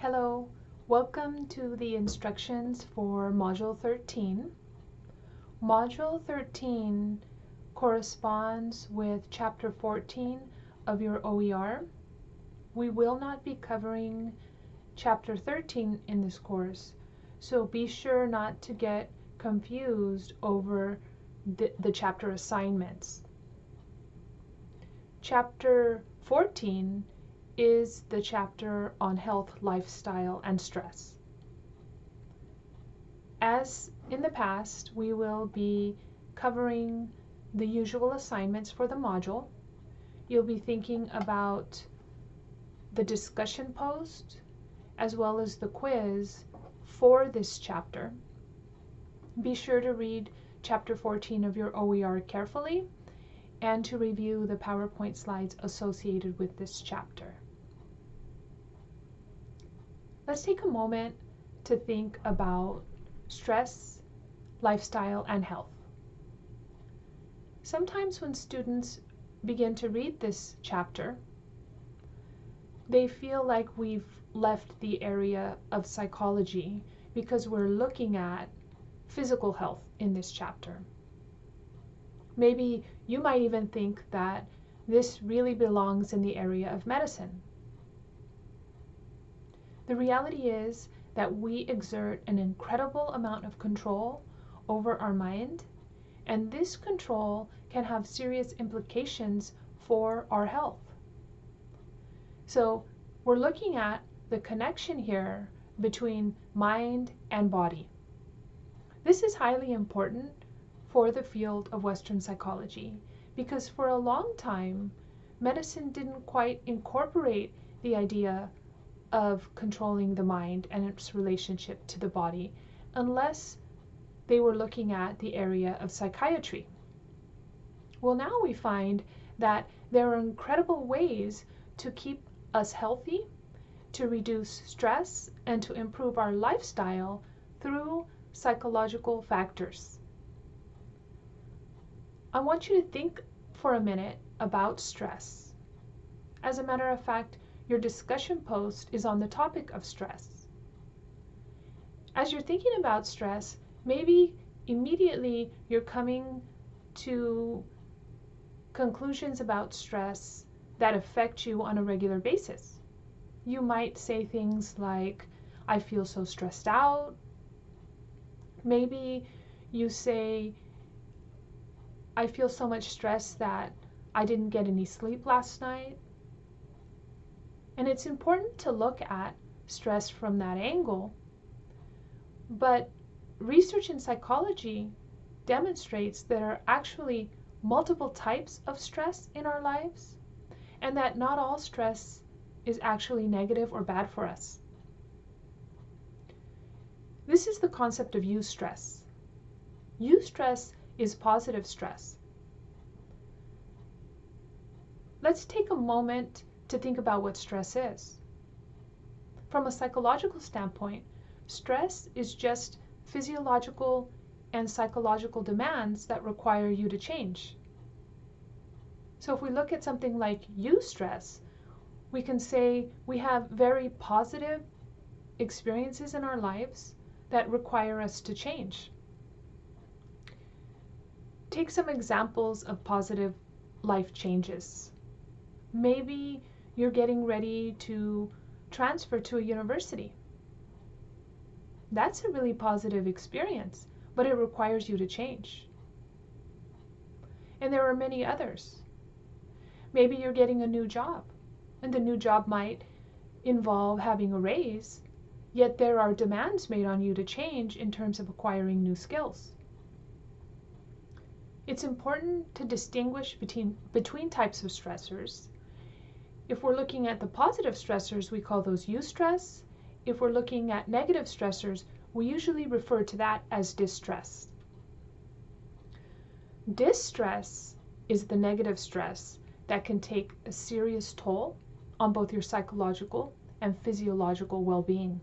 Hello, welcome to the instructions for Module 13. Module 13 corresponds with Chapter 14 of your OER. We will not be covering Chapter 13 in this course, so be sure not to get confused over the, the chapter assignments. Chapter 14 is the chapter on health, lifestyle, and stress. As in the past, we will be covering the usual assignments for the module. You'll be thinking about the discussion post as well as the quiz for this chapter. Be sure to read chapter 14 of your OER carefully and to review the PowerPoint slides associated with this chapter. Let's take a moment to think about stress, lifestyle, and health. Sometimes when students begin to read this chapter, they feel like we've left the area of psychology because we're looking at physical health in this chapter. Maybe you might even think that this really belongs in the area of medicine. The reality is that we exert an incredible amount of control over our mind, and this control can have serious implications for our health. So, we're looking at the connection here between mind and body. This is highly important for the field of Western psychology because for a long time, medicine didn't quite incorporate the idea of controlling the mind and its relationship to the body unless they were looking at the area of psychiatry. Well, now we find that there are incredible ways to keep us healthy, to reduce stress, and to improve our lifestyle through psychological factors. I want you to think for a minute about stress. As a matter of fact, your discussion post is on the topic of stress. As you're thinking about stress, maybe immediately you're coming to conclusions about stress that affect you on a regular basis. You might say things like, I feel so stressed out. Maybe you say, I feel so much stress that I didn't get any sleep last night. And it's important to look at stress from that angle. But research in psychology demonstrates there are actually multiple types of stress in our lives and that not all stress is actually negative or bad for us. This is the concept of eustress. Eustress is positive stress. Let's take a moment to think about what stress is. From a psychological standpoint, stress is just physiological and psychological demands that require you to change. So if we look at something like eustress, we can say we have very positive experiences in our lives that require us to change. Take some examples of positive life changes. Maybe you're getting ready to transfer to a university. That's a really positive experience, but it requires you to change. And there are many others. Maybe you're getting a new job, and the new job might involve having a raise, yet there are demands made on you to change in terms of acquiring new skills. It's important to distinguish between, between types of stressors if we're looking at the positive stressors, we call those eustress. If we're looking at negative stressors, we usually refer to that as distress. Distress is the negative stress that can take a serious toll on both your psychological and physiological well-being.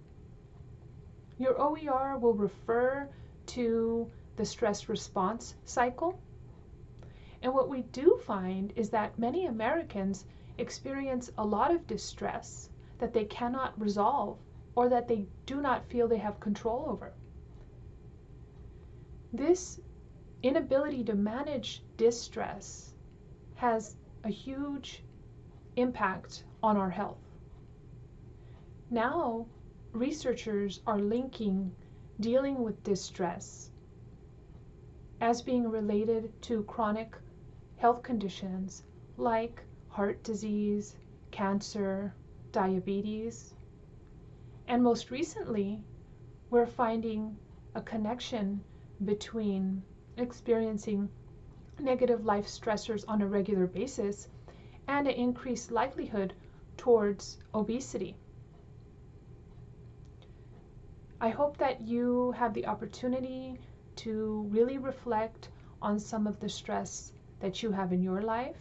Your OER will refer to the stress response cycle. And what we do find is that many Americans experience a lot of distress that they cannot resolve or that they do not feel they have control over. This inability to manage distress has a huge impact on our health. Now, researchers are linking dealing with distress as being related to chronic health conditions like heart disease, cancer, diabetes. And most recently, we're finding a connection between experiencing negative life stressors on a regular basis and an increased likelihood towards obesity. I hope that you have the opportunity to really reflect on some of the stress that you have in your life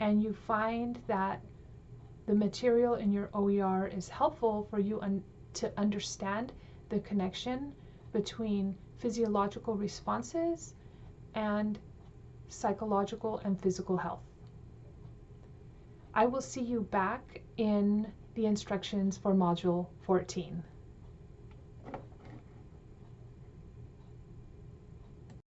and you find that the material in your OER is helpful for you un to understand the connection between physiological responses and psychological and physical health. I will see you back in the instructions for Module 14.